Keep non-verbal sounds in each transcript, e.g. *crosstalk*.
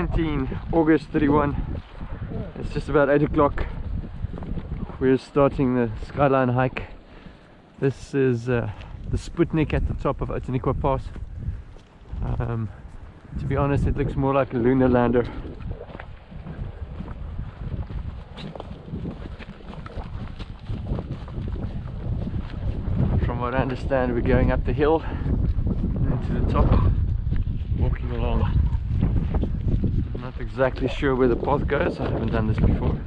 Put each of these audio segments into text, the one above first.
19 August 31 it's just about 8 o'clock. We're starting the skyline hike. This is uh, the Sputnik at the top of Outeniqua Pass. Um, to be honest it looks more like a lunar lander. From what I understand we're going up the hill and to the top walking along I'm not exactly sure where the path goes I haven't done this before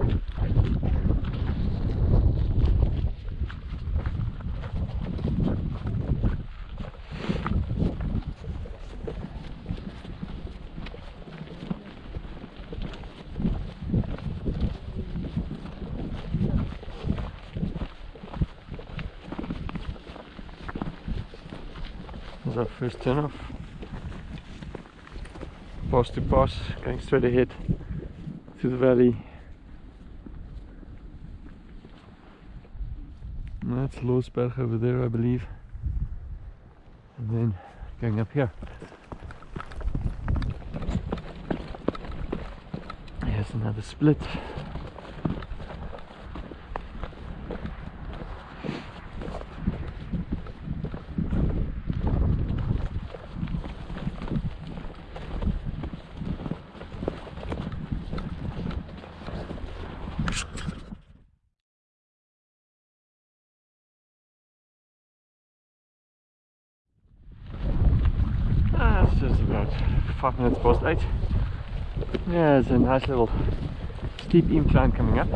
is first turn off. Pass to pass, going straight ahead to the valley. And that's Loosberg over there, I believe. And then going up here. Here's another split. Ah, it's just about five minutes past eight. Yeah, there's a nice little steep incline coming up.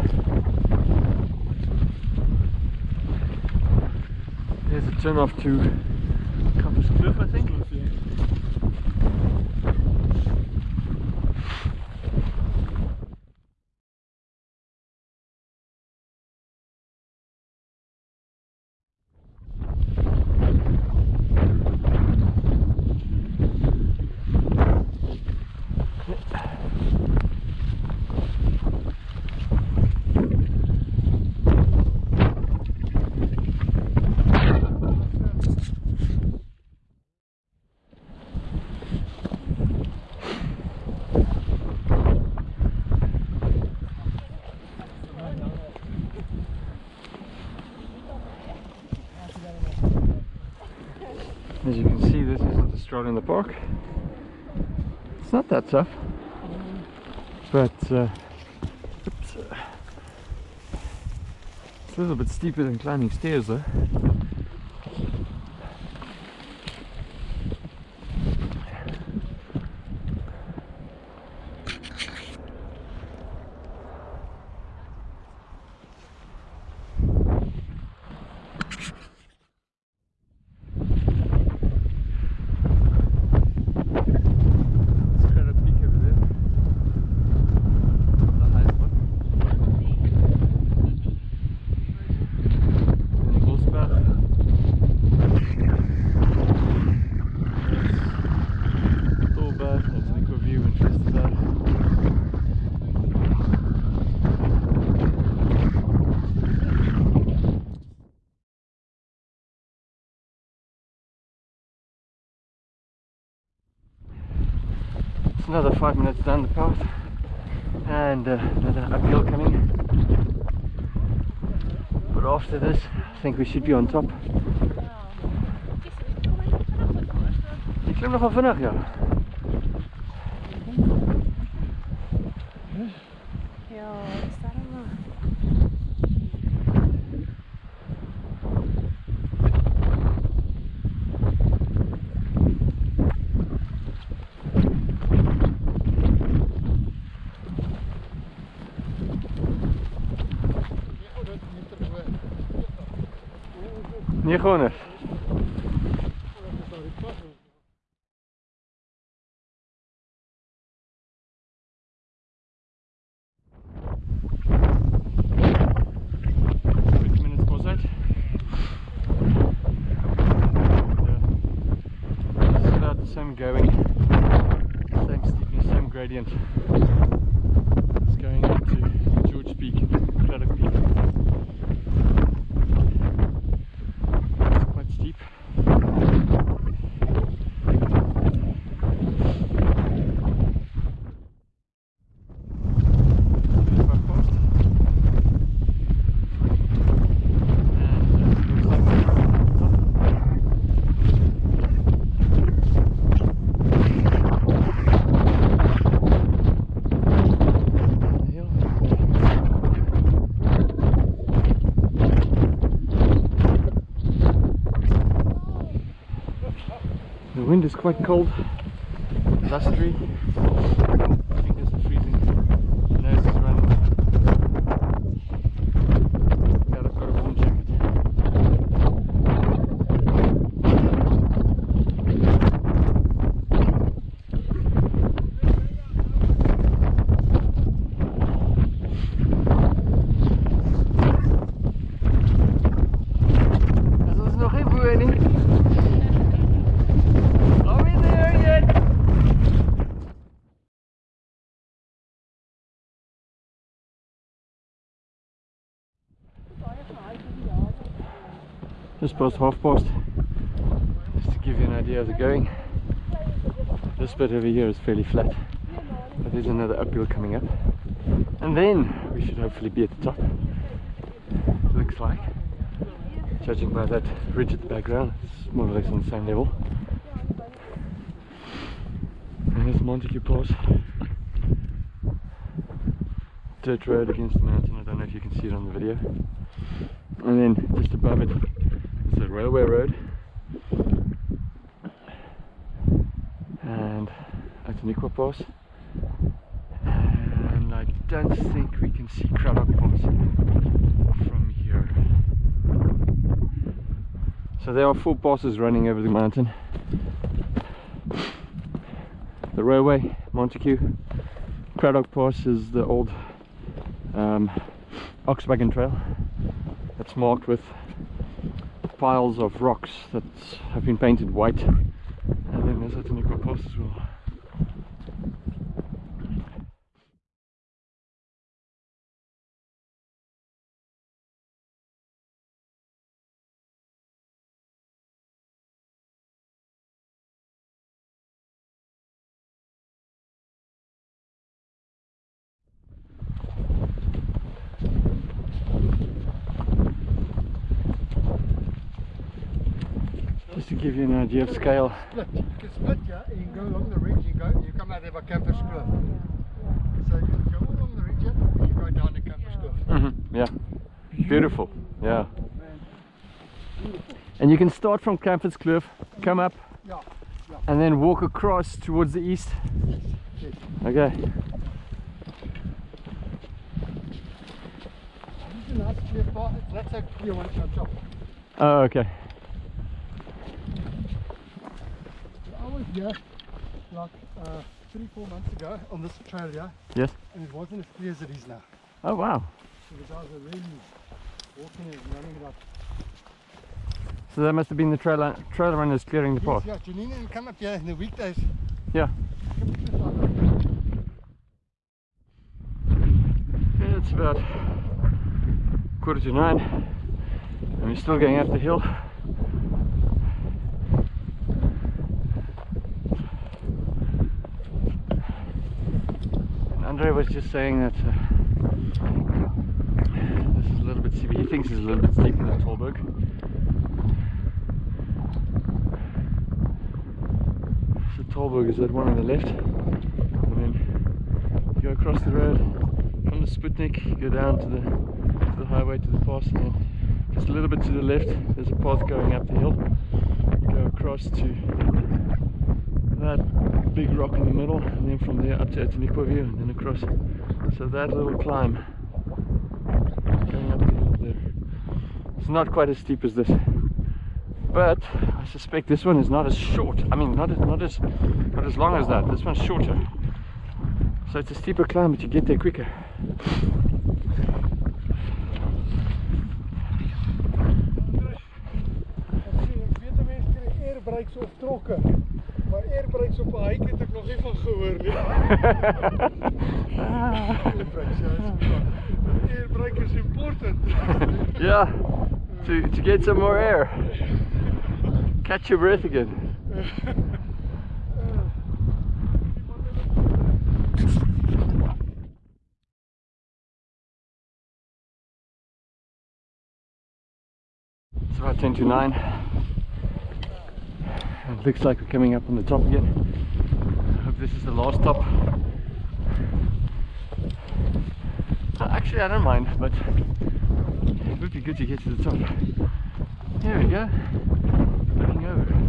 There's a turn off to Compass Cliff, I think. As you can see, this isn't a stroll in the park. It's not that tough, but uh, oops, uh, it's a little bit steeper than climbing stairs, though. It's quite a peak over there. The highest one. And Bosberg. There's Thorberg, that's Nico View and Festerberg. It's another five minutes down the path and uh, another uphill coming. But after this, I think we should be on top. Ik klim nogal vannacht, ja. Ja, wat is daar allemaal? Niet gewoon eens. Twenty minutes past eight. And, uh, It's about Uh, the same going, same steepness, same gradient. It's going into George Peak, Cradock Peak. It's quite steep. The wind is quite cold, blustery. My fingers are freezing. My nose is running. Glad I've got a warm jacket. Dat is nog geen boeien. Are we there yet? Just past half past, just to give you an idea of the going. This bit over here is fairly flat, but there's another uphill coming up, and then we should hopefully be at the top. Looks like, judging by that ridge at the background, it's more or less on the same level. And there's Montagu Pass. Dirt road against the mountain. I don't know if you can see it on the video. And then just above it is a railway road. And Outeniqua Pass. And I don't think we can see Cradock Pass from here. So there are four passes running over the mountain. The railway, Montagu. Cradock Pass is the old um, Oxwagon Trail that's marked with piles of rocks that have been painted white. And then there's Outeniqua Pass as well. Just to give you an idea of scale. split. You can split, yeah, and you can go along the ridge, you go, you come out of a campus cliff. So you go along the ridge, and you go down the campus cliff. hmm Yeah, beautiful. Yeah. And you can start from Campus Cliff, come up, Yeah, yeah. and then walk across towards the east. yes. Okay. This is a nice clear part. That's a clear one top. Oh, okay. I was here like uh, three, four months ago on this trail here, Yes. and it wasn't as clear as it is now. Oh, wow. So the guys are really walking and running it up. So that must have been the trail, trail runners clearing the Yes, path. yeah, Janine will come up here in the weekdays. Yeah. Come to the side. Yeah, it's about quarter to nine, and we're still going up the hill. And Andre was just saying that uh, this is a little bit steep. He thinks it's a little bit steeper than Tolberg. So Tolberg is that one on the left, and then you go across the road from the Sputnik, you go down to the to the highway to the pass, and then just a little bit to the left, there's a path going up the hill. You go across to that big rock in the middle, and then from there up to Outeniqua View, and then across. So that little climb going up there. It's not quite as steep as this, but I suspect this one is not as short. I mean, not as not as not as long as that. This one's shorter. So it's a steeper climb, but you get there quicker. Maar airbrakes op 'n hike het ek er nog nie van gehoor nie. airbrakes, ja, is important. Airbrake is important. yeah, to, to get some more air. Catch your breath again. It's about 10 to 9. It looks like we're coming up on the top again. I hope this is the last stop. Uh, Actually, I don't mind, but it would be good to get to the top. Here we go. Looking over.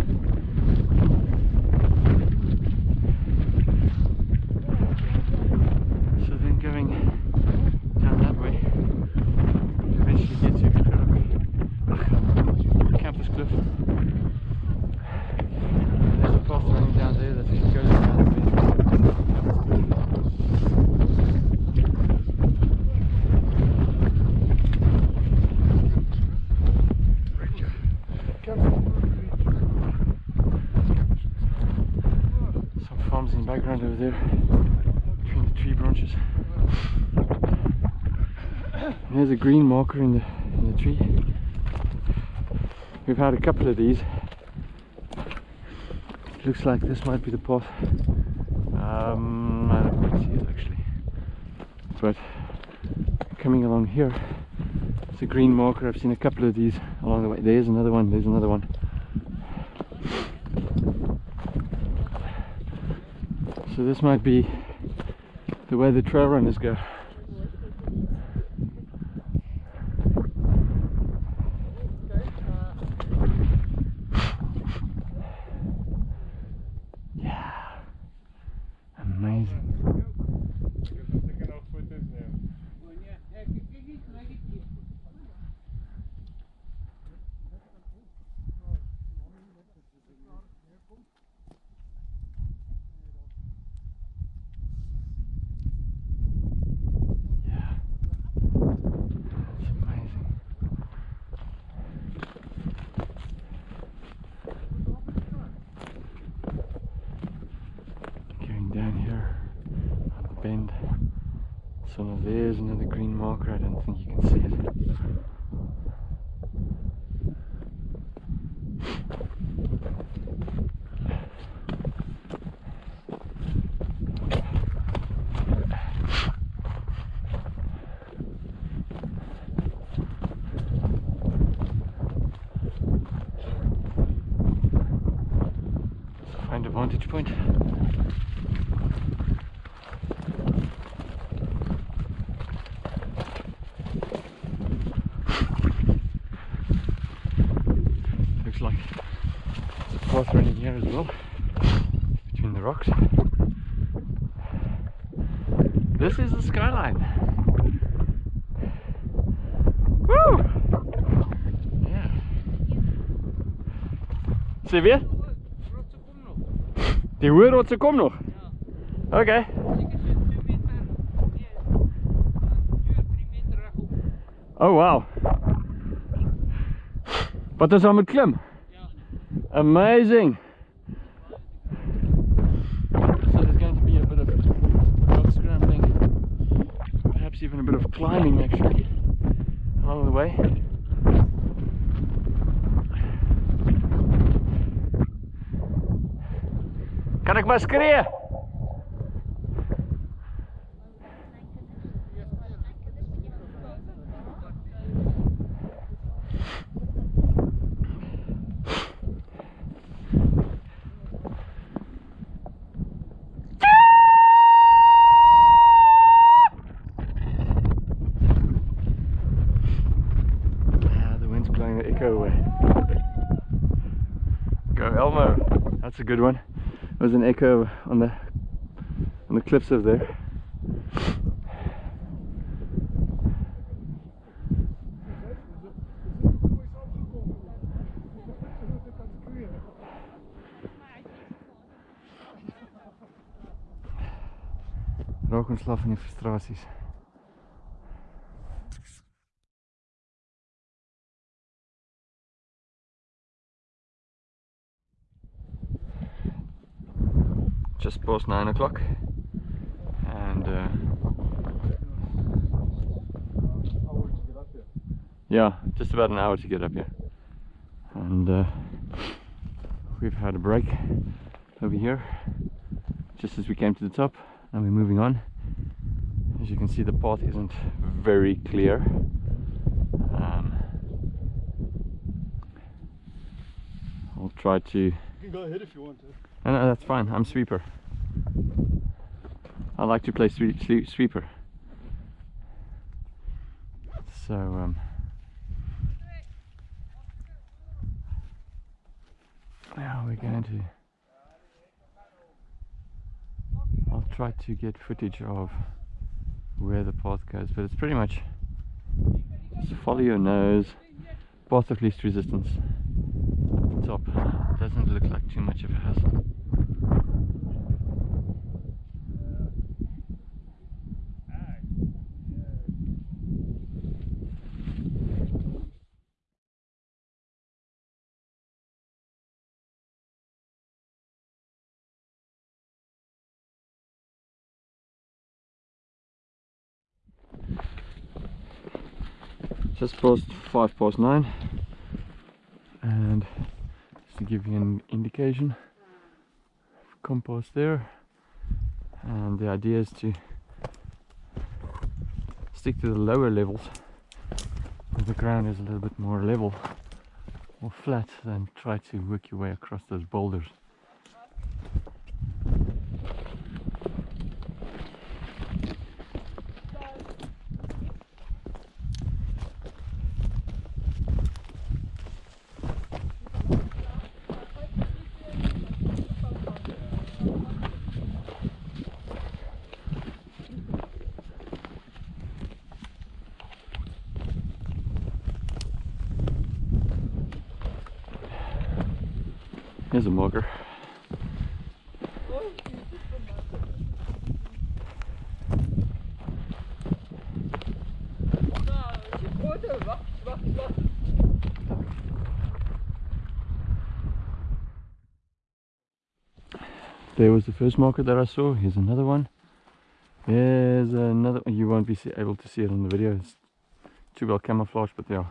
palms in the background over there between the tree branches. There's a green marker in the in the tree. We've had a couple of these. Looks like this might be the path. Um, I don't quite see it actually. But coming along here, it's a green marker. I've seen a couple of these along the way. There's another one. There's another one. So this might be the way the trail runners go. Okay, uh, Yeah. Amazing. Yeah. It's amazing. Going down here on the bend. So there's another green marker. I don't think you can see it. So find a vantage point. Looks like there's a path running here as well between the rocks. This is the skyline. Woo! Yeah. Ser vi? Die hoë rotse kom nog. Okay. Oh wow. Wat is al met klim? Amazing. So there's going to be a bit of rock scrambling, perhaps even a bit of climbing actually along the way. Kan ik maar schreeuwen? Ah, the wind's blowing the echo away. Go Elmo. That's a good one. There's an echo on the on the cliffs over there. Raak ontslaaf van die frustrasies. Just past nine o'clock. And uh, yeah just about an hour to get up here. And uh, we've had a break over here just as we came to the top and we're moving on. As you can see the path isn't very clear. Um, I'll try to You can go ahead if you want to. No, that's fine. I'm sweeper. I like to play sweep, sweep, sweeper. So, um, now we're going to. I'll try to get footage of where the path goes, but it's pretty much just follow your nose, path of least resistance doesn't look like too much of a hassle. just past five past nine and to give you an indication compost there. And the idea is to stick to the lower levels. The ground is a little bit more level or flat than try to work your way across those boulders Here's a marker. There was the first marker that I saw. Here's another one. There's another. You won't be able to see it on the video. It's too well camouflaged, but there are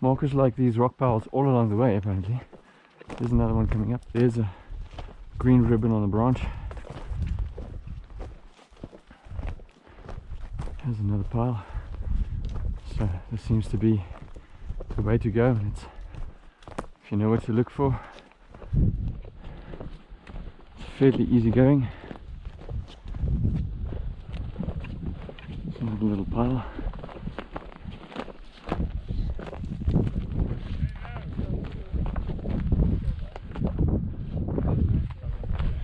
markers like these rock piles all along the way. Apparently, there's another one coming up. There's a green ribbon on a branch. There's another pile. So this seems to be the way to go. It's if you know what to look for, fairly easy going. Another little pile.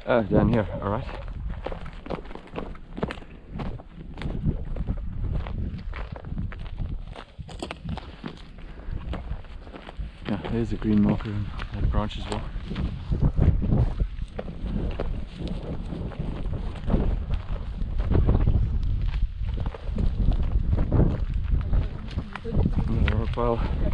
Oh, down here, alright. Yeah, there's a green marker in that branch as well. Another rock pile.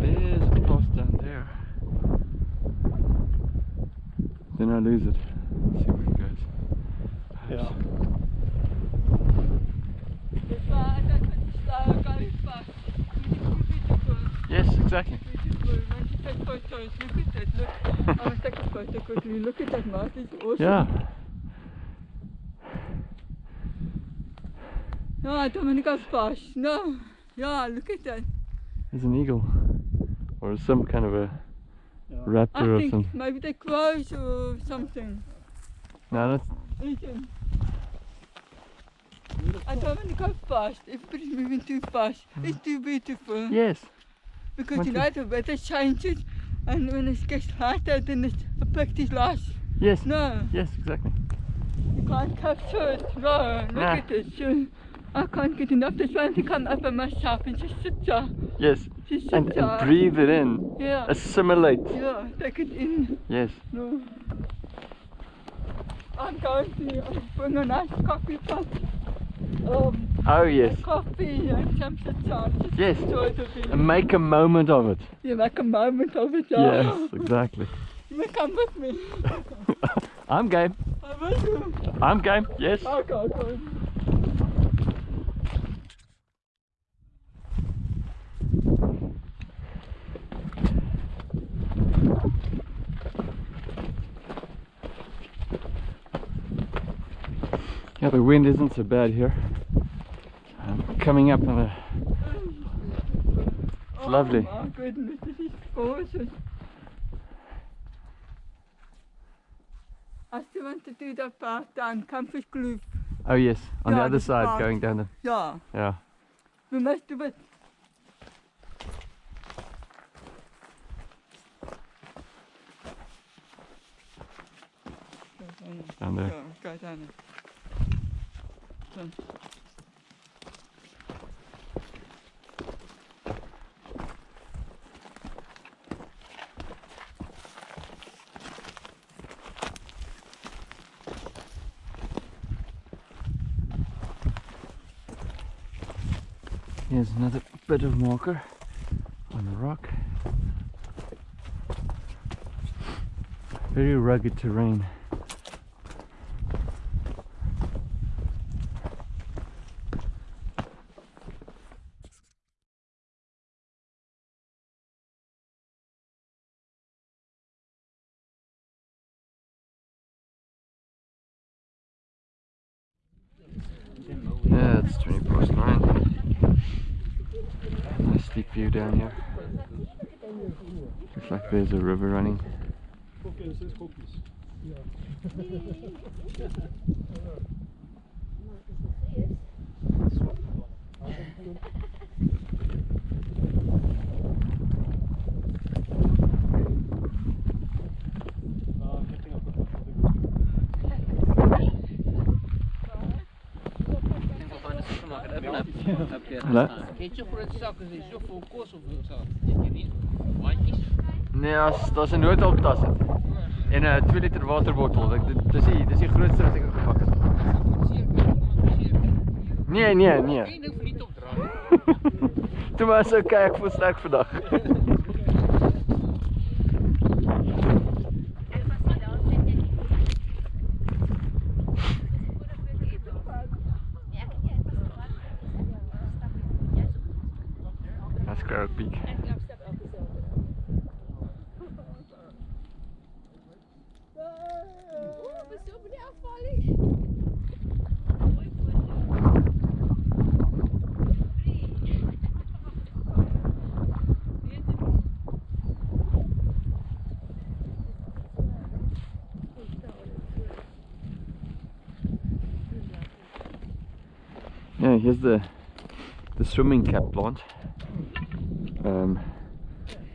There's a cross down there. Then I lose it. Let's see where it goes. Yeah. Yes, exactly. Look at that mouth, it's awesome. Yeah. No, I don't want to go fast. No. Yeah, look at that. It's an eagle. Or some kind of a raptor I or think something. maybe they're crows or something. No, that's Eating. I don't want to go fast. Everybody's moving too fast. Mm. It's too beautiful. yes. Because Want you know the weather changes and when it gets lighter then it's affects his life. Yes. No, Yes, exactly. you can't capture it. No, look Nah. at this. You- I can't get enough. Just want to come up on myself and just sit there. Yes. Just sit And, there. and breathe it in. Yeah. Assimilate. Yeah, take it in. Yes. No. I'm going to bring a nice coffee pot. Um, Oh yes. coffee and some sit down. Just Yes. enjoy the view. And make a moment of it. You make a moment of it. yeah. Yes, exactly. You may come with me. *laughs* I'm game. I will do. I'm game. Yes. Okay, okay. Yeah, the wind isn't so bad here. I'm coming up on a Oh lovely. my goodness, this is gorgeous. I still want to do that part down Campus Kloof. Oh yes, on the other side, part. going down the Yeah, yeah. we must do it. Down. There. Go, go down. there. Down. Here's another bit of marker on the rock. Very rugged terrain. Yeah, it's 20 past 9. Nice steep view down here. Looks like there's a river running. *laughs* Hallo? Het je grote zakken zijn zoveel kost of zo? Weet je niet? Mandjes? Nee, as, daar's 'n noodhulptas in. En 'n 2 liter waterbottel. Ek dit dis die dis die grootste wat ek al gepak het. Nee, nee, nee. Eén hoeft niet op dragen. Toe maar so kyk vir sterk vandag. That's *laughs* Scarab Peak. The the swimming cap plant. Um,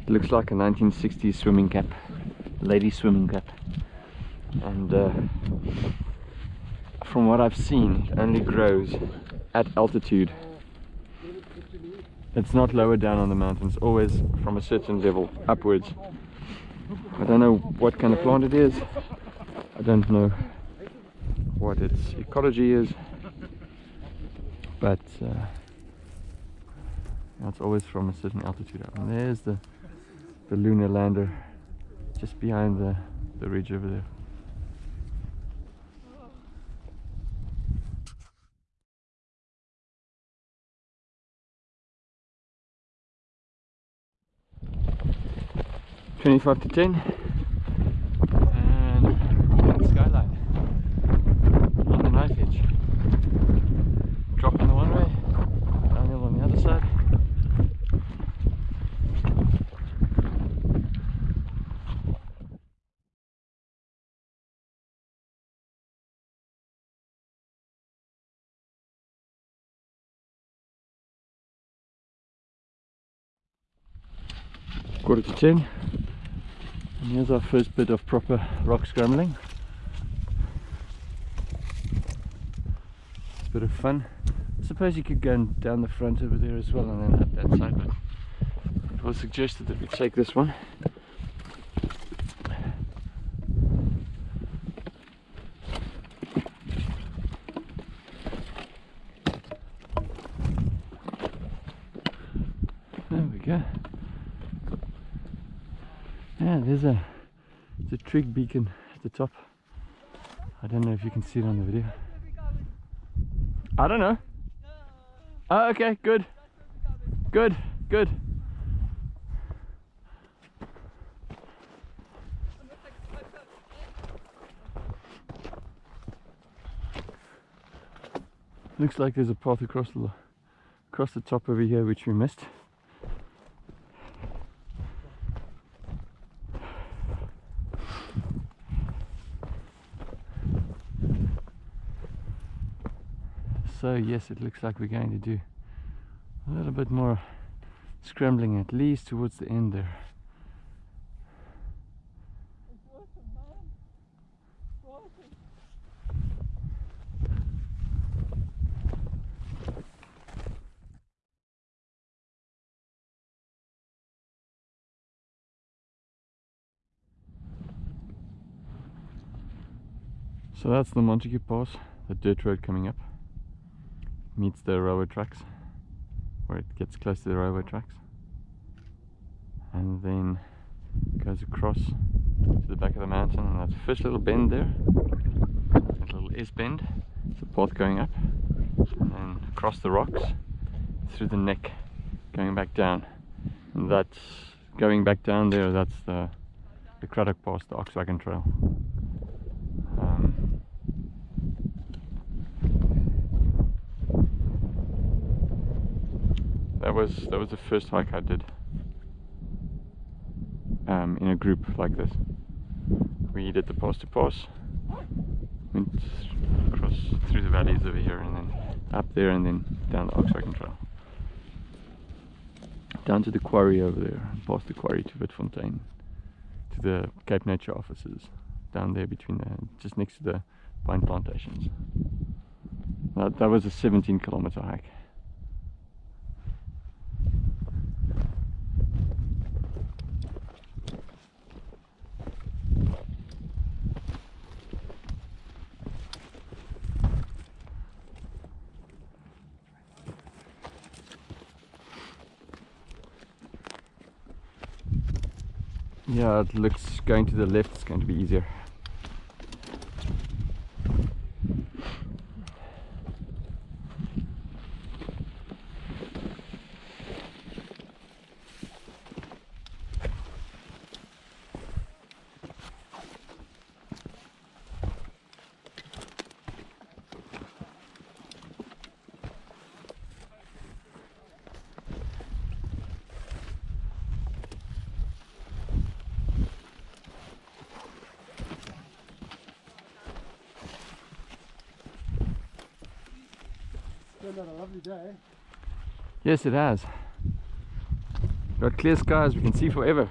it looks like a 1960s swimming cap, lady swimming cap, and uh, from what I've seen, it only grows at altitude. It's not lower down on the mountains, always from a certain level upwards. I don't know what kind of plant it is. I don't know what its ecology is, but uh, it's always from a certain altitude up. And there's the the lunar lander just behind the, the ridge over there. Twenty-five to ten, and skyline on the knife edge. Drop on the one way, downhill on the other side. Quarter to ten, and here's our first bit of proper rock scrambling. It's a bit of fun. I suppose you could go down the front over there as well and then up that side, but it was suggested that we take this one. There we go. Yeah, there's a, trig beacon at the top. I don't know if you can see it on the video. I don't know. Oh, okay, good. Good, good. Looks like there's a path across the across the top over here which we missed. So yes, it looks like we're going to do a little bit more scrambling at least towards the end there. So that's the Montagu Pass, the dirt road coming up, meets the railway tracks. where it gets close to the railway tracks. And then goes across to the back of the mountain and that first little bend there. That little S bend it's a path going up and then across the rocks through the neck going back down. And that's going back down there that's the the Cradock Pass the Oxwagon Trail um, that was that was the first hike I did um, in a group like this. We did the pass to pass, went across through the valleys over here and then up there and then down the Oxwagon Trail. Down to the quarry over there, past the quarry to Witfontein, to the Cape Nature offices, down there between the, just next to the pine plantations. That, that was a 17 kilometer hike. Yeah, it looks going to the left is going to be easier. Turned out a lovely day. Yes, it has. Got clear skies, we can see forever.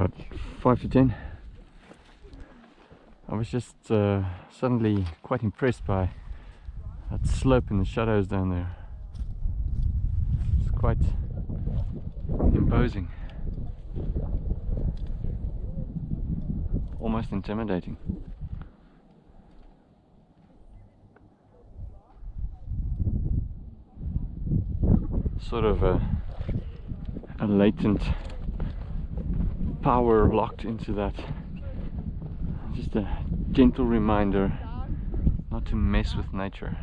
about 5 to 10 I was just uh, suddenly quite impressed by that slope and the shadows down there. It's quite imposing. Almost intimidating. Sort of a, a latent power locked into that. Just a gentle reminder not to mess with nature.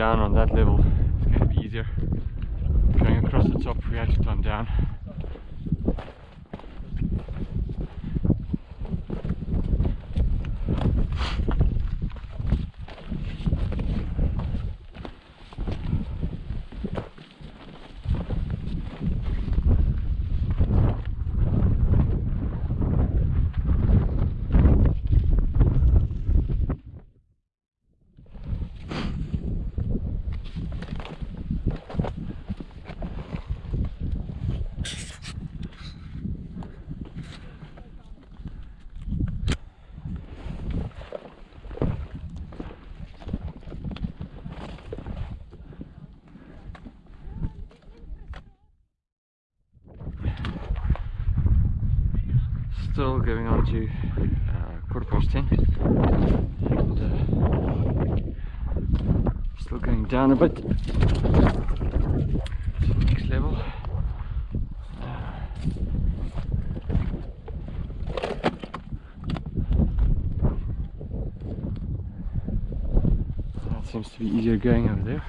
Down on that level it's going to be easier. Going across the top we have to climb down. Quarter past uh, still going down a bit to the next level. That seems to be easier going over there.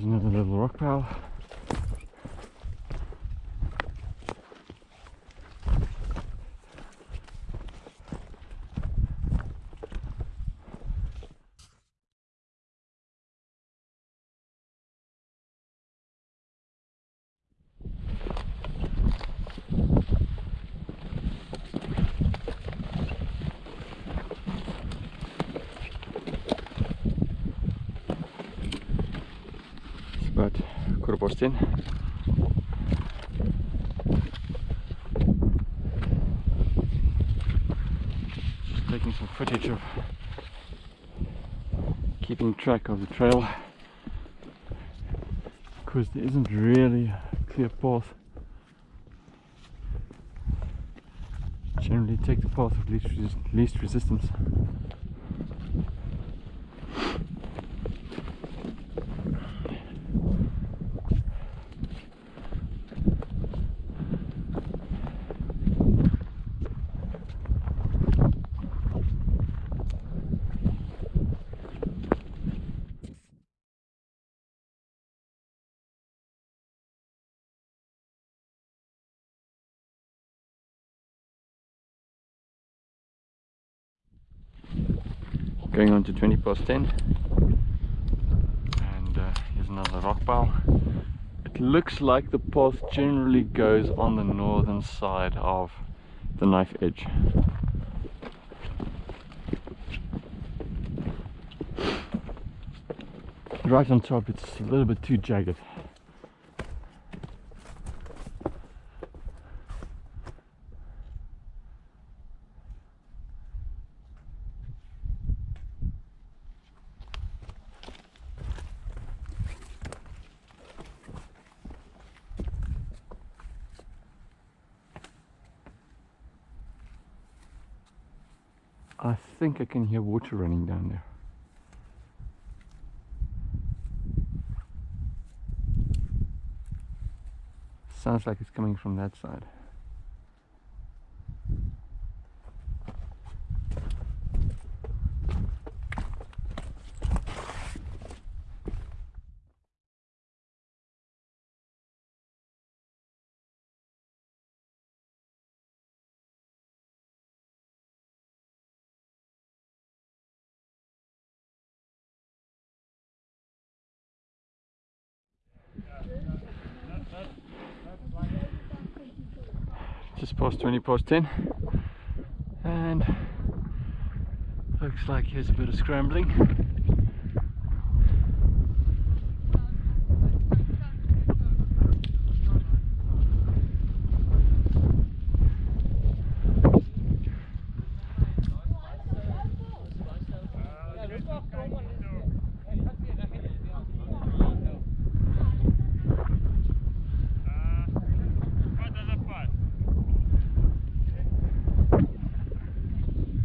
Here's another little rock pile. It's about ten. Just taking some footage of keeping track of the trail because there isn't really a clear path. Generally take the path of least, least resistance. going on to 20 past 10 and uh, here's another rock pile. It looks like the path generally goes on the northern side of the knife edge. Right on top it's a little bit too jagged I think I can hear water running down there. Sounds like it's coming from that side. just past 20 past 10 and looks like here's a bit of scrambling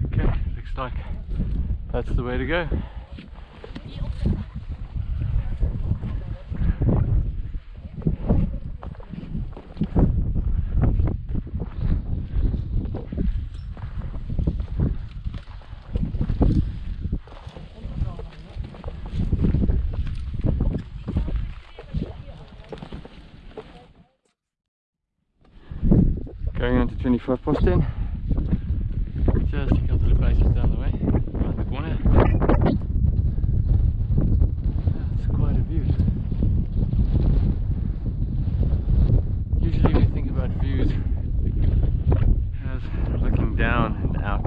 okay looks like that's the way to go. Going on to 25 past 10 just a couple of places down the way around the going down and out.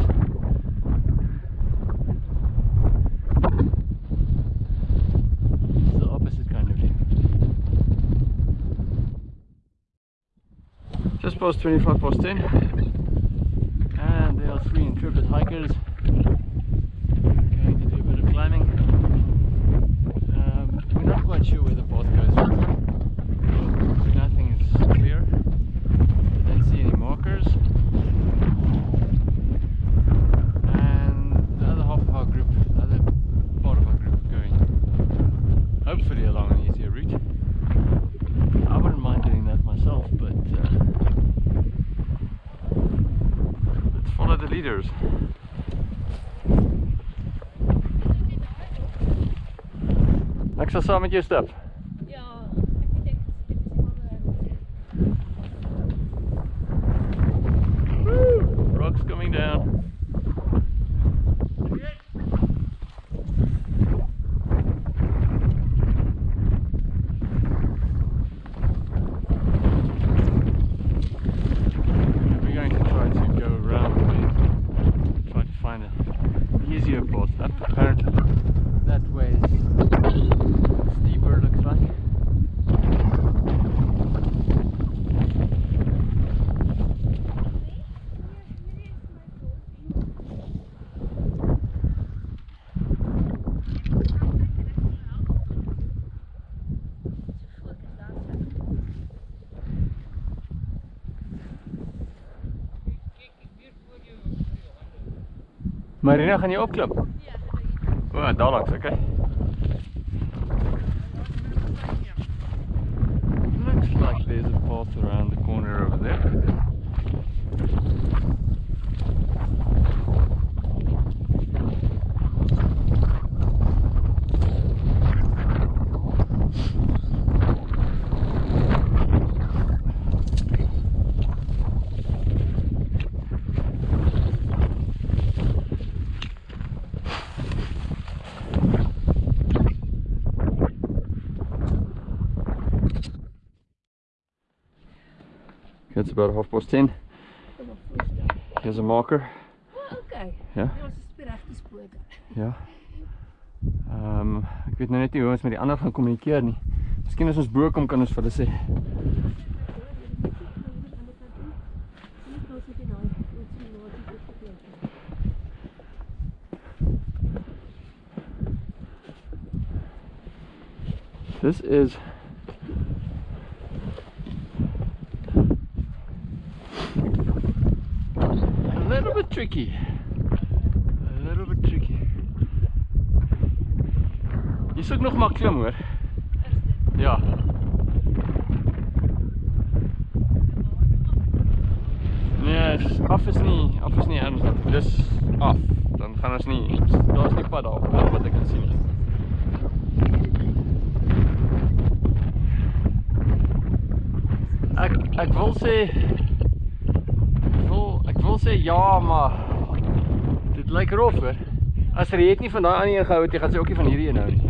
It's the opposite kind of view. Past 25 past 10 and there are three intrepid hikers going to do a bit of climbing. Um, we're not quite sure where the path goes. Nothing is clear. I don't see any markers. And the other half of our group, the other part of our group going hopefully along an easier route. I wouldn't mind doing that myself, but uh, let's follow the leaders. Ek sal saam met jou Marina, gaan jy opklim? Ja, O, daar langs, okay. About half past ten. Here's a marker. Okay. Ja. Spoor. Ja. Ehm um, ek weet nou net nie hoe ons met die ander gaan kommunikeer nie. Miskien as ons bo kom kan ons vir hulle sê. This is a little bit tricky. A little bit tricky. Jy soek nog maar klim hoor. Ja. Nee, af is nie, af is nie ernstig. Dis af. Dan gaan ons nie. Daar's nie pad daar op wat ek kan sien nie. Ek ek wil sê wil sê ja, maar dit lyk rof hoor. As jy het nie van daai ander een gehou het, jy gaan sy ook nie van hierdie een hou nie.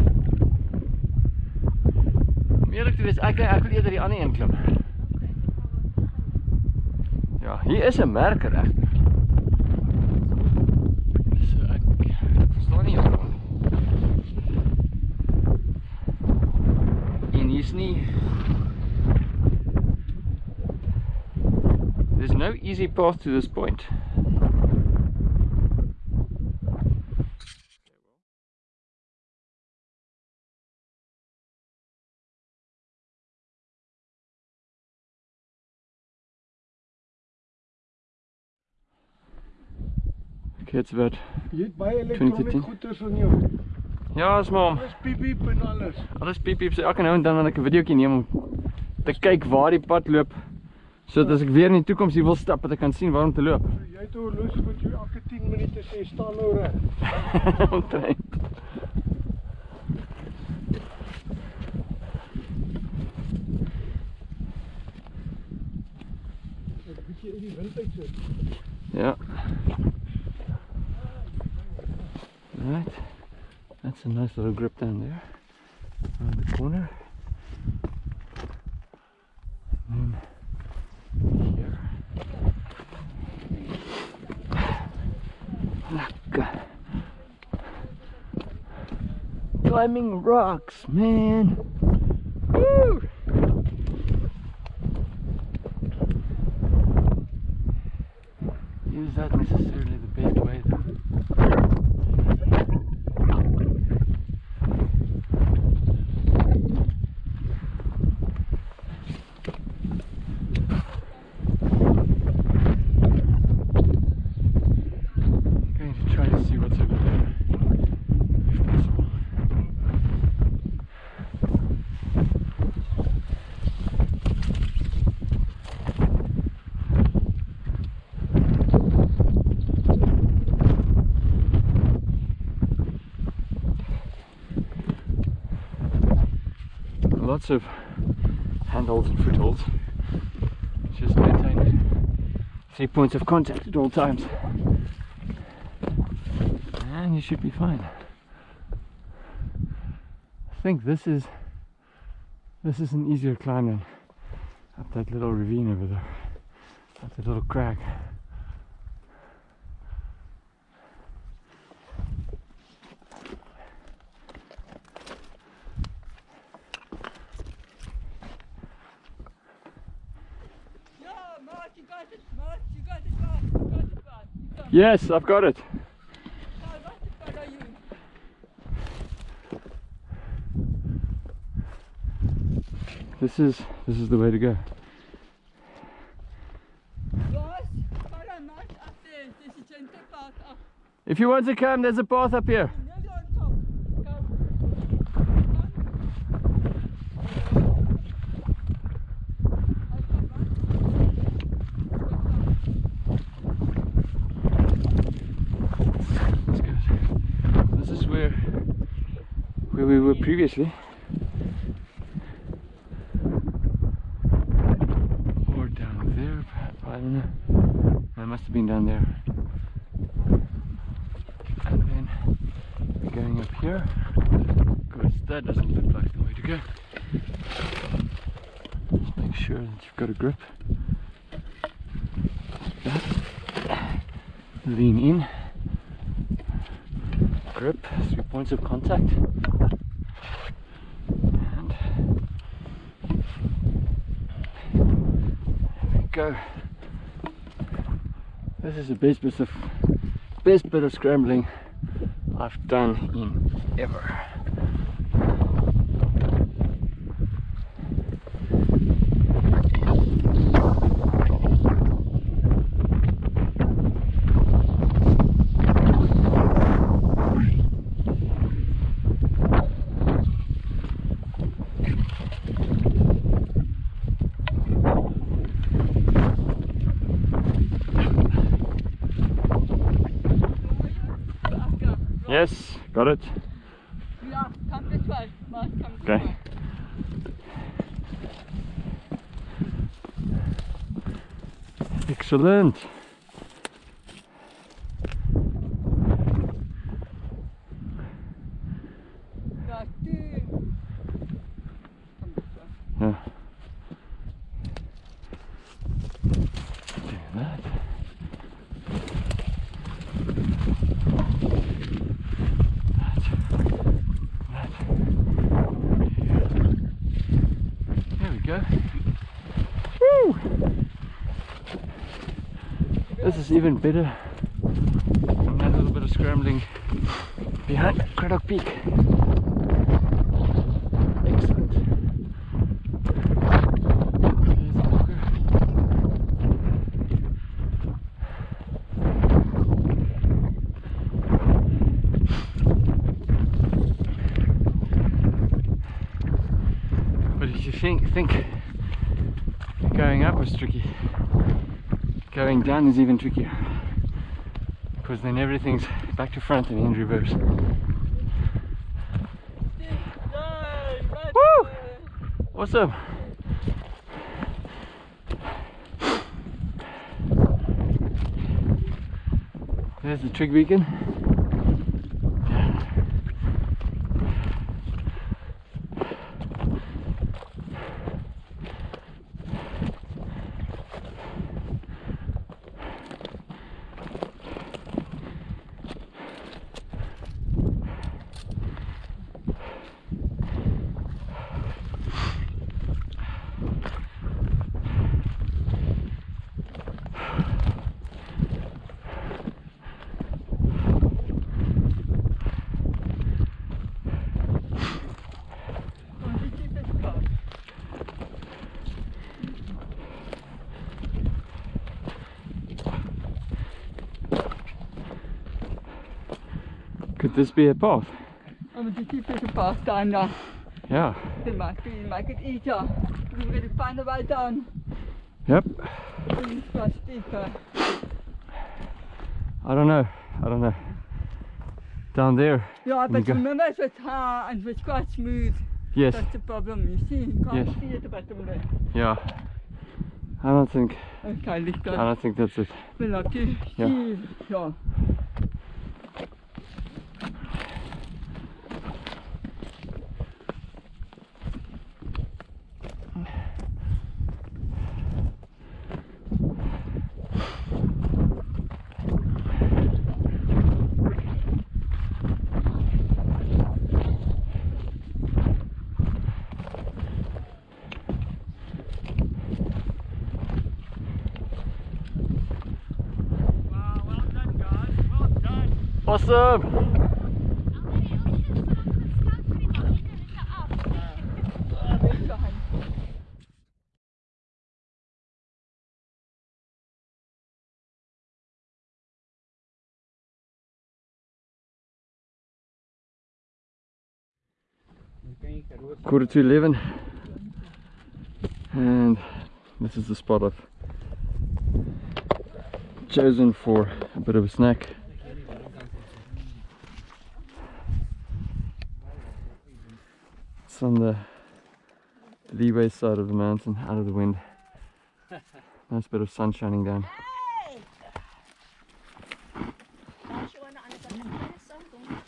Eerlik te wees, ek ek wil eerder die ander een klim. Ja, hier is 'n merker regtig. Easy path to this point. Okay, it's about Jy het baie 2010. elektroniese goeders in jou. Ja, is maar Dis piep piep en alles. alles piep piep. So elke nou en dan wanneer ek 'n videoetjie neem om te kyk waar die pad loop. Sodat as ek weer in die toekoms hier wil stap, dat ek kan sien waar om te loop. So, jy het horlosie wat jou elke 10 minute sê staan nou reg. Omtrent. Ek moet jy in die wind uit sit. Yeah. Right. That's a nice little grip down there. Around the corner. And then Climbing rocks, man. Woo! That necessarily the best way though? Going to try to see what's over there, if possible. Lots of handholds and footholds. Just maintain three points of contact at all times and you should be fine. I think this is this is an easier climb than up that little ravine over there, that little crag. Ja, Mark, you got it, Mark, you got it, Mark, you got it, Mark. You got it. Yes, I've got it. Now, what the fuck are you? This is this is the way to go. Guys, follow Mark up there. There's a gentle path up. If you want to come, there's a path up here. Nearly on top. Go. That's good. This is where where previously. Or down there, I don't know. It must have been down there. And then going up here. Because that doesn't look like the way to go. Just make sure that you've got a grip. Like that. Lean in grip, three points of contact. And there we go. This is the best bit of best bit of scrambling I've done in ever. Yes, got it. Yeah, come this way. Come this Okay. way. Excellent. Yeah, two. Come this way. Yeah. Do that. That. That. Here. There we go. Woo! Is even better than little bit of scrambling behind Cradock Peak. Excellent. There's the walker. But if you think think going up was tricky, going down is even trickier. Then everything's *laughs* back to front and in reverse. Woo! Awesome. There's the trig beacon. Could this be a path? I'm going to keep it apart down now. Yeah. It might be, make it easier. We're going to find a way down. Yep. Things steep. Uh, I don't know. I don't know. Down there. yeah, but go. remember it was high and it was quite smooth. Yes. That's the problem, you see. You can't Yes. see at the bottom there. Yeah. I don't think. Okay, let's I don't think that's it. Have to Yeah. Yeah. Quarter to eleven, and this is the spot I've chosen for a bit of a snack. It's on the leeway side of the mountain, out of the wind. *laughs* Nice bit of sun shining down.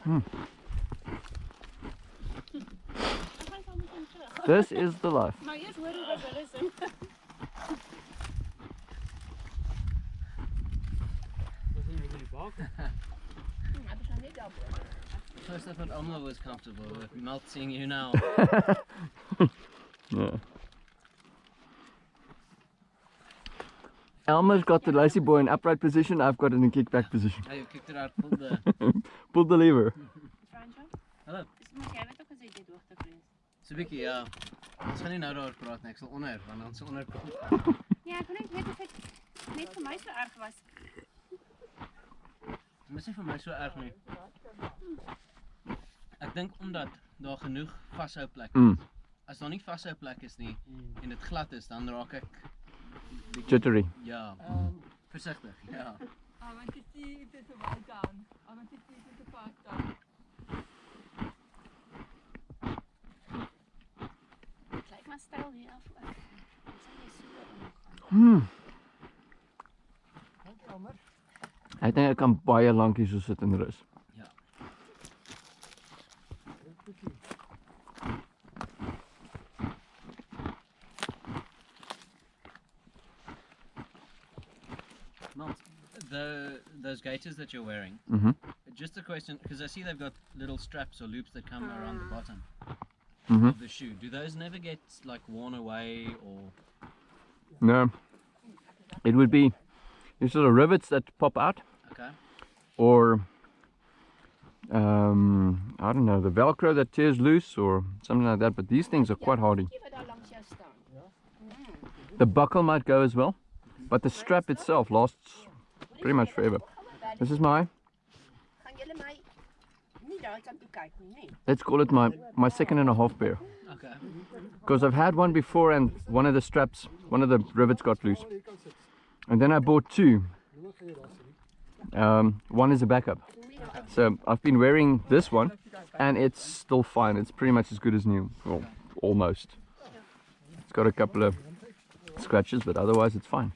Hmm. This is the life. *laughs* Maar eerst hoor hoe wat hulle sing. Ja, dis nou net daarbo. First I thought Omla was comfortable with Melt seeing you now. *laughs* Yeah. Elmer's got the lazy boy in upright position, I've got it in kickback position. Hey, you kicked it out, pulled the... *laughs* Pull the lever. Fransjo? Hallo. Dis moet jy net ook gesê jy hoogte vrees. So bietjie, ja. Ons gaan nie nou daaroor praat nie, ek sal onder, want dan sal onder kom. Ja, ek wil net weet of dit net vir my so erg was. Dit is nie vir my so erg nie. Ek dink omdat daar genoeg vashou plek is. Mm. As daar nie vashou plek is nie en dit glad is, dan raak ek Jittery. Ja. Versigtig, ja. I want to see if there's a way down. I want to see if there's a path down. Dit lyk maar styl hier af nie so omgaan. Hmm. Ek dink ek kan baie lank hier so sit en rus. Gaiters that you're wearing, Mhm. just a question, because I see they've got little straps or loops that come around the bottom Mhm. of the shoe. Do those never get like worn away or? No. It would be these sort of rivets that pop out Okay. or um, I don't know, the velcro that tears loose or something like that, but these things are quite hardy. Kyk wat daar langs jou staan. The buckle might go as well, but the strap itself lasts pretty much forever. This is my, Gaan julle my nie daai kant toe kyk nie, nee. let's call it my, my second and a half pair. Okay. Because I've had one before and one of the straps, one of the rivets got loose. And then I bought two. Um, one is a backup. So I've been wearing this one and it's still fine. It's pretty much as good as new. Well, almost. It's got a couple of scratches, but otherwise it's fine.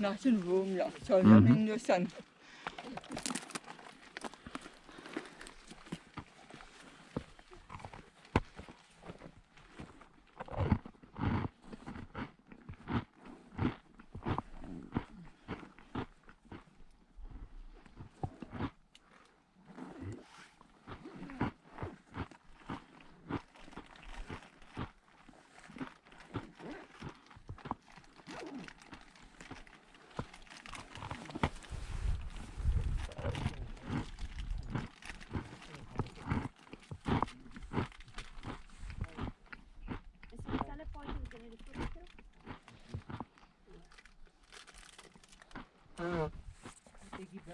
Nice and warm, yeah. So I'm in the sun. Is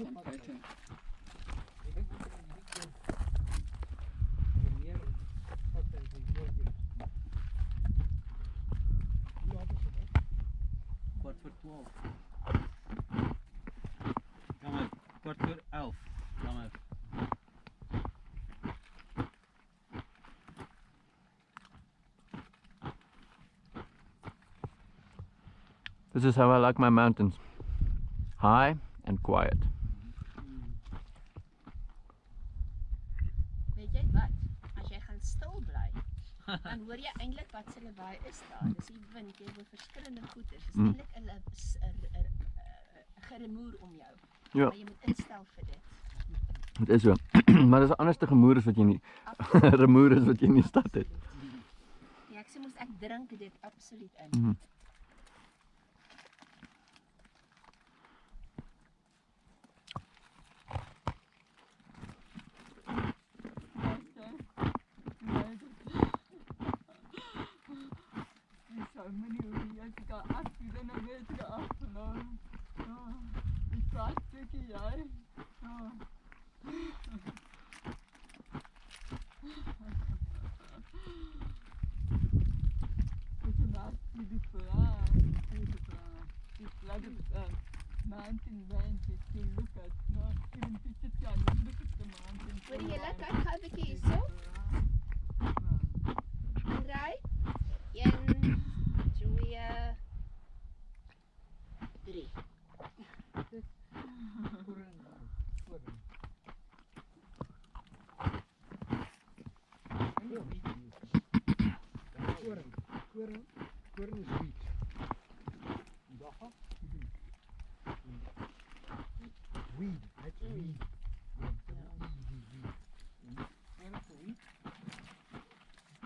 Kwart voor twaalf. Ga maar, kwart voor elf. Ga maar. This is how I like my mountains. High and quiet. Se lawaai is daar. Dis die wind, jy hoor verskillende goeters. Dis Mm. eintlik 'n 'n 'n- geremoer om jou. Ja. Maar jy moet instel vir dit. Dit is so. *clears throat* maar dis 'n anderste gemoer as wat jy nie *laughs* remoer is wat jy in die stad het. Ja, ek sê mos ek drink dit absoluut in. Mhm. Die Koring is wheat. Weed. That's Mm. weed.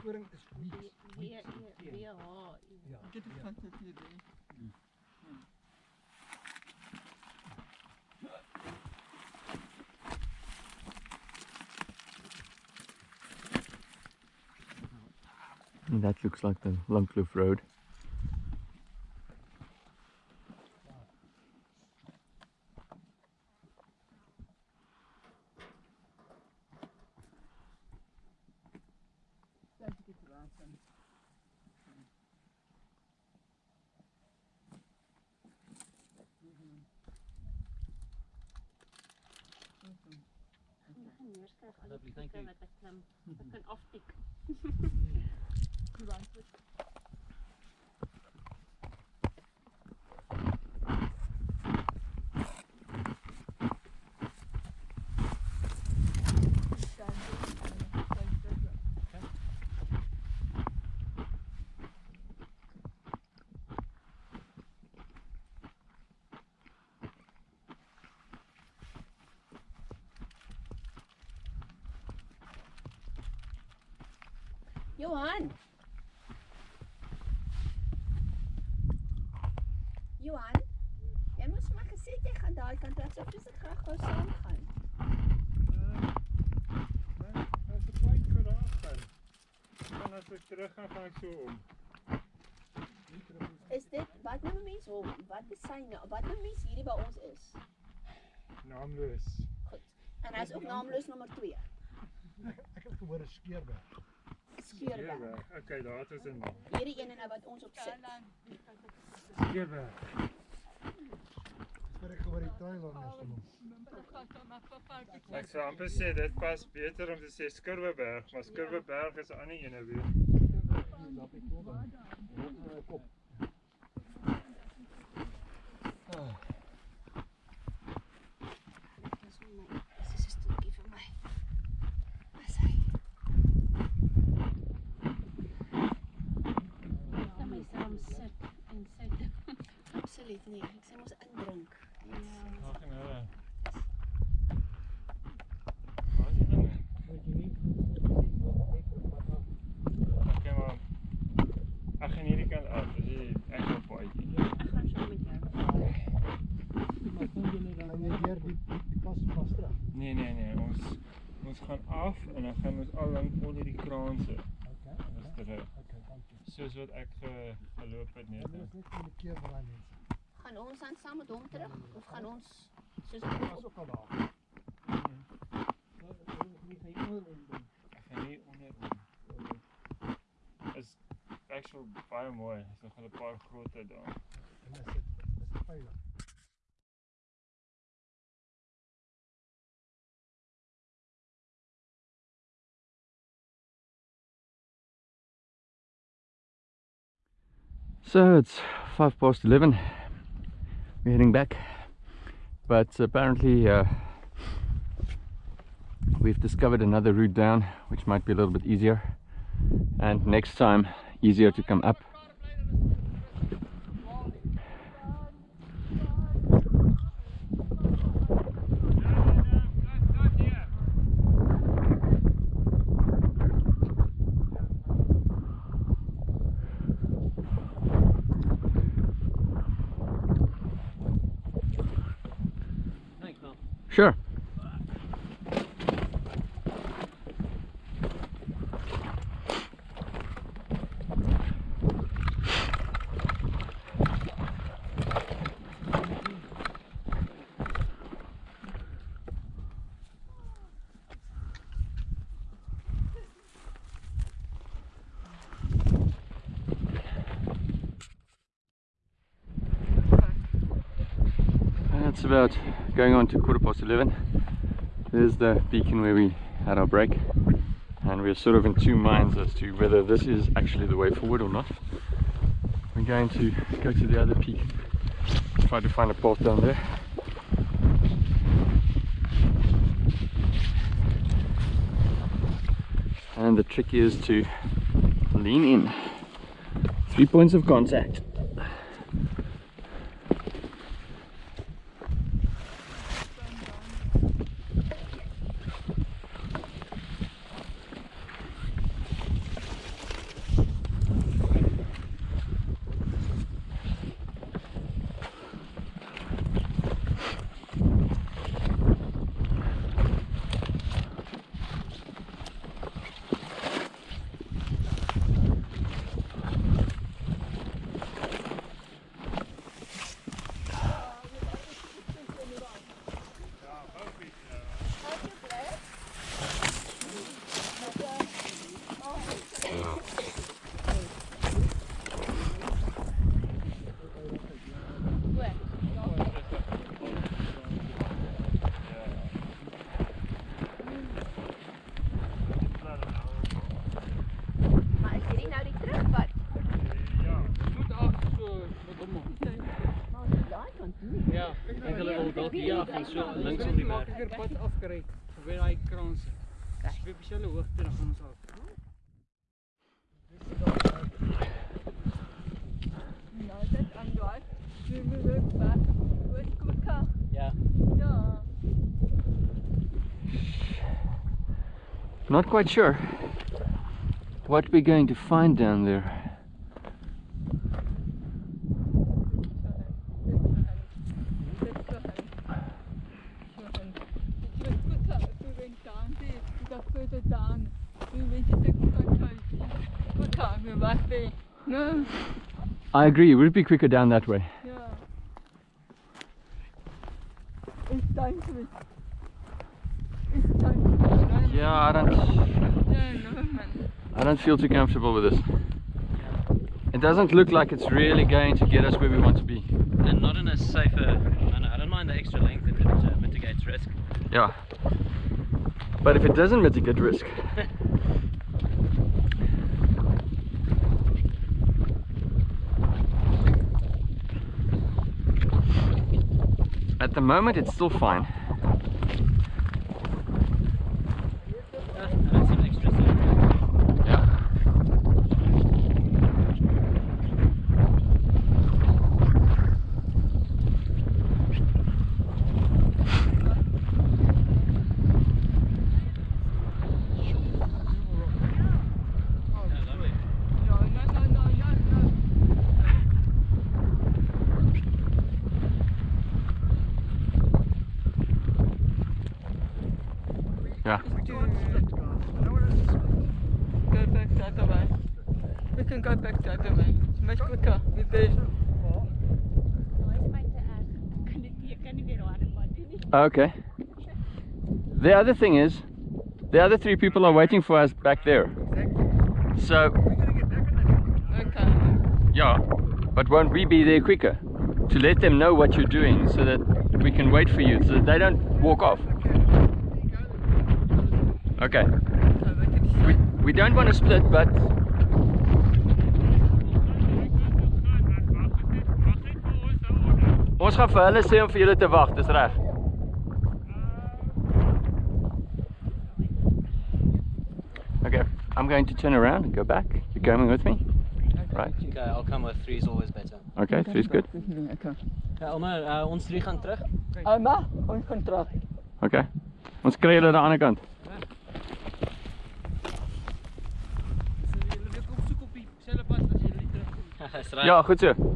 Koring is wheat. Wie wie wie. Ja. Dit is van dit hier. And that looks like the Langkloof Road. Is dit wat nou mense hom? Wat is sy nou? Wat nou mense hierdie by ons is? Naamloos. Goed. En hy's ook naamloos nommer 2. *laughs* Ek het gehoor 'n. Skeurberg. Skeurberg. Okay, daar het ons 'n naam. Hierdie ene nou wat ons op sit. Wat ek gehoor die Thailand is noem. Ek sou amper sê dit pas beter om te sê Skurweberg, maar Skurweberg is 'n ander ene weer. Dis vir my. Dis is 'n stoeltjie vir my. Dis hy. Kan my saam sit en sit. Absoluut nie. Ek sê mos indrink. Ag en dan gaan ons al lank onder die kraanse. Okay. Dis. Okay, dankie. Soos wat ek ge, geloop het net. Dit is net vir die keer vir daai mense. Gaan ons dan saam met hom terug of gaan ons soos ons was ook al daar. doen. Ek gaan nie onder is actual baie mooi. Is nog 'n paar groter daar. En is dit is dit veilig? So it's five past eleven. We're heading back, but apparently uh, we've discovered another route down, which might be a little bit easier, and next time easier to come up. Sure. It's about going on to quarter past 11. There's the beacon where we had our break. And we're sort of in two minds as to whether this is actually the way forward or not. We're going to go to the other peak, try to find a path down there. And the trick is to lean in. Three points of contact. Hulle wil dalk hier af en so links om die berg. Makliker pad afgery verby daai kraanse. Dis hoogte dan gaan ons af. Nou, dit aan daai. Nu moet ek back. Wat quicker. Ja. Ja. Not quite sure what we're going to find down there. further down. We went to take a photo. Good time, we must be. No, I agree, it would it be quicker down that way? yeah. It's dangerous. It's dangerous. Yeah, I don't No, no, man. I don't feel too comfortable with this. It doesn't look like it's really going to get us where we want to be. and not in a safer manner. I don't mind the extra length if it uh, mitigates risk. Yeah. But if it doesn't mitigate risk. Moment it's still fine. I don't see an extra safe. Yeah. Yeah. It's too, go back the other way. We can go back the other way. It's much quicker. With the, my te erg. Ek kan dit ek kan nie weer harde pad doen nie. Okay. The other thing is, the other three people are waiting for us back there. So, okay. yeah, but won't we be there quicker? To let them know what you're doing so that we can wait for you so that they don't walk off. Okay. So we can We, we don't want to split, but ons gaan vir hulle sê om vir julle te wag, dis reg. Okay, I'm going to turn around and go back. You coming with me? Right. Okay, I'll come with three is always better. Okay, three's good. Okay. Okay, Alma, uh, ons drie gaan terug. Alma, ons gaan terug. Okay. Ons kry julle aan die ander kant. So julle weer *laughs*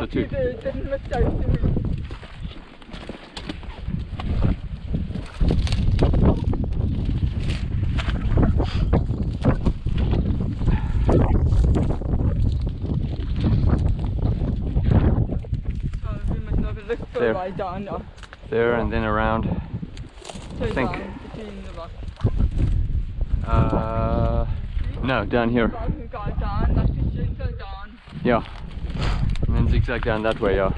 I too. There. There and then around. So Think. Uh, no, down here. Yeah. Zigzag down that way, yeah.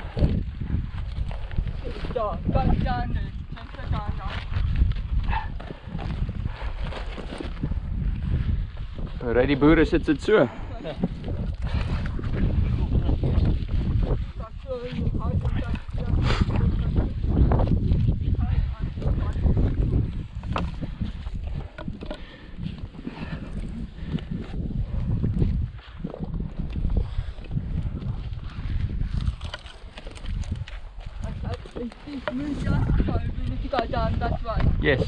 Die boere sit dit so. That's where you hide and that's Move just so we need to go down that way. Yes.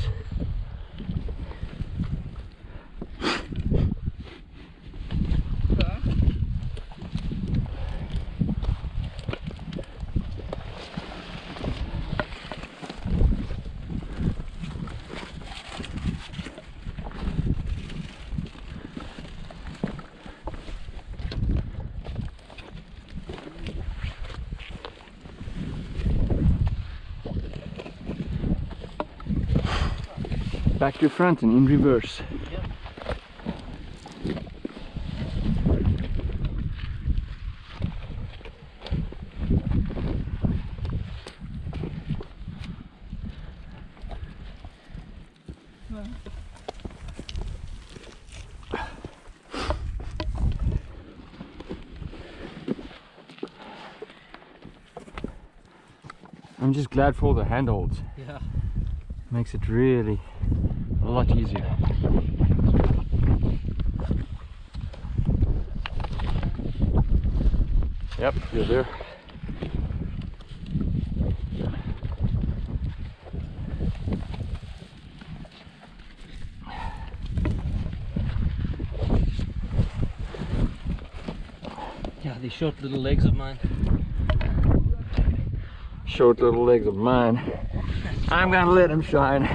Okay. Back to front and in reverse. I'm just glad for all the handholds. Yeah. Makes it really a lot easier. Yep, you're there. Ja, die short little legs of mine. Short little legs of mine. I'm gonna let him shine.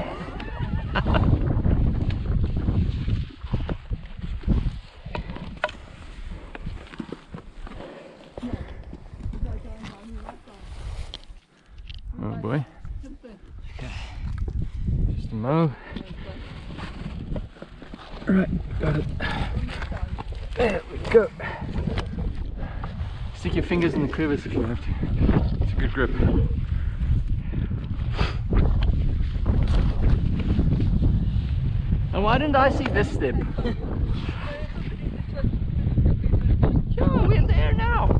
Mo. Right, got it. There we go. Stick your fingers in the crevice if you have to. It's a good grip. And why didn't I see this step? Yeah, we're there now.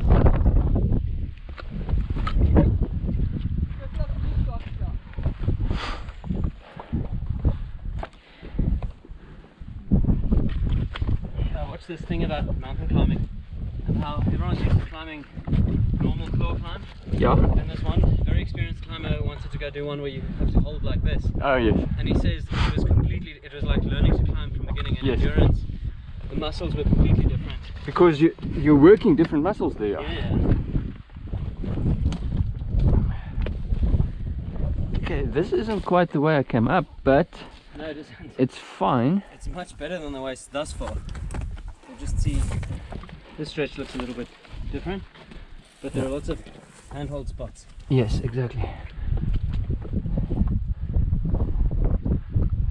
I watched this thing about mountain climbing and how everyone's used to climbing normal claw climb. Yeah. And this one very experienced climber wanted to go do one where you have to hold like this. Oh yes. And he says it was completely, it was like learning to climb from beginning and Yes. endurance. The muscles were completely different. Because you you're working different muscles there. Yeah. Okay, this isn't quite the way I came up, but No, it isn't. it's fine. It's much better than the way it's thus far. You'll just see this stretch looks a little bit different, but there are lots of handhold spots. Yes, exactly.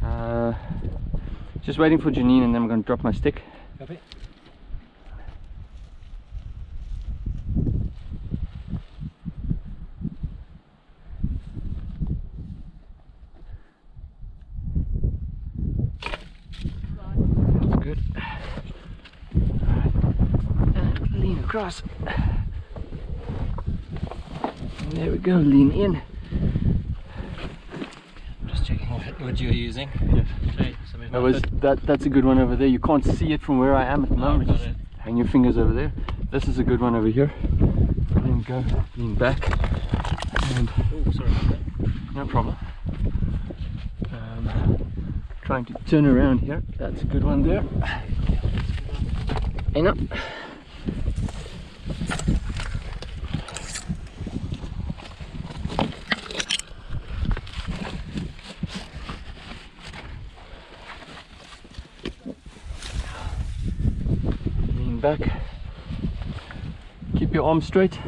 Uh, just waiting for Janine and then I'm going to drop my stick. Copy? That's good. Alright. And lean across. There we go, lean in. Just checking what, what you're using. Yes. Okay, That was it. that that's a good one over there. You can't see it from where I am at the Oh, moment. got Just it. hang your fingers over there. This is a good one over here. Then go lean back. And Oh, sorry about that. no problem. Um, trying to turn around here. That's a good one there. And up. Lean back. Keep your arms straight.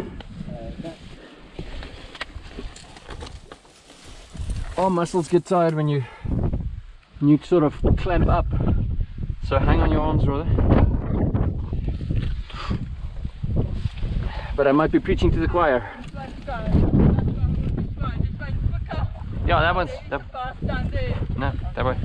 Arm muscles get tired when you when you sort of clamp up. So hang on your arms rather. But I might be preaching to the choir. Yeah, that one's that, no, that way.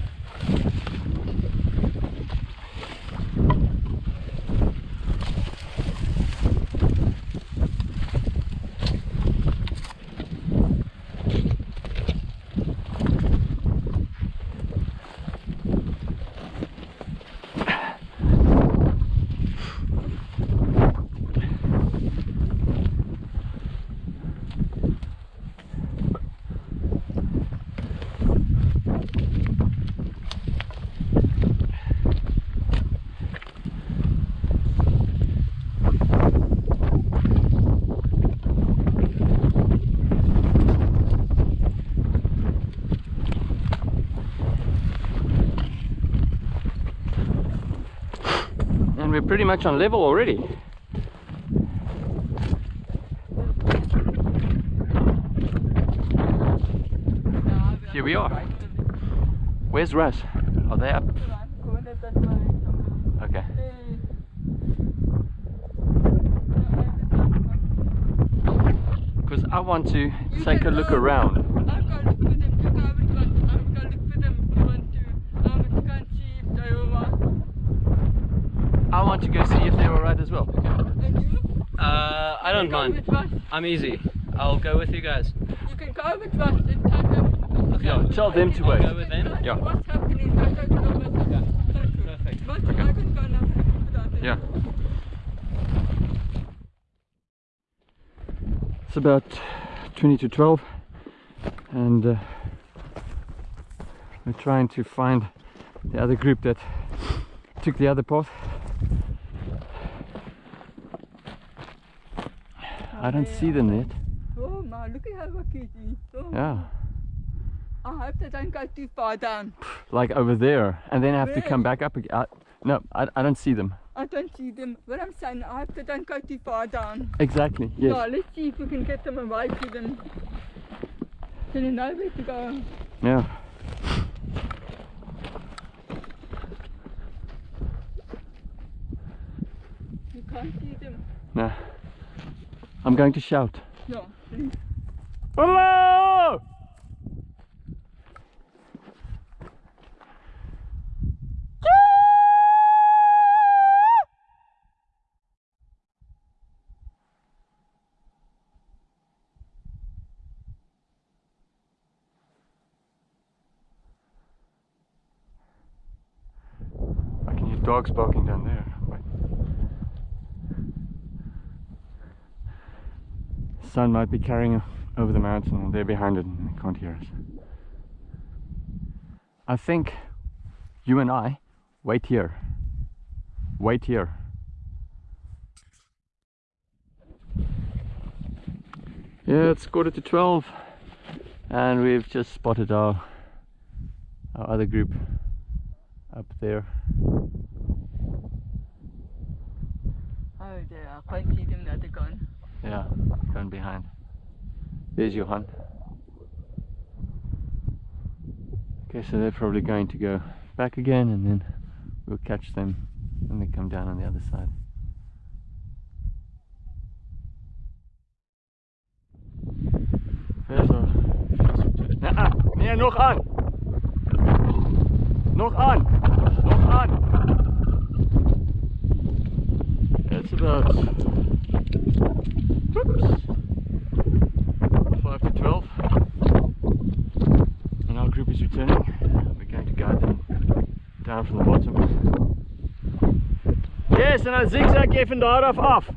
And we're pretty much on level already. Here we are. Where's Russ? Are they up? Okay. Because I want to take a look around. I've got to look for them. You go over to us. I've got to look for them. You want to. Um, you can't see if they all right. I want to go see if they're alright as well. And you? Uh, I don't Go mind. with us. I'm easy. I'll go with you guys. You can go with us and take them. Okay. Yeah, tell them to I'll wait. go with them. Yeah. What's happening? I don't know what's you. Perfect. But Okay. I can go now. Yeah. It's about 20 to 12 and uh, we're trying to find the other group that took the other path. I don't see them yet. Oh my, look at how lucky it is. Oh, Yeah, I hope they don't go too far down. *sighs* like over there, and then I have to come back up again. Uh, no, I, I don't see them. I don't see them. What I'm saying, I hope they don't go too far down. Exactly. Yeah, Yes. let's see if we can get them away to them. So they know where to go. Yeah. can't see them. No. I'm going to shout. Yeah. Hello! I can hear dogs barking down there. Wait. Sun might be carrying over the mountain and they're behind it and they can't hear us. I think you and I wait here. Wait here. Yeah, it's quarter to 12 and we've just spotted our, our other group up there. Oh dear, I can't see them they're gone. Yeah, going behind. There's Johan. Okay, so they're probably going to go back again and then we'll catch them when they come down on the other side. There's our Ah, nee, nog aan! Nog aan! Nog aan! It's about Whoops. 5 to 12. And our group is returning. We're going to guide them down from the bottom. Yes, and dan zigzag jy van daar af af.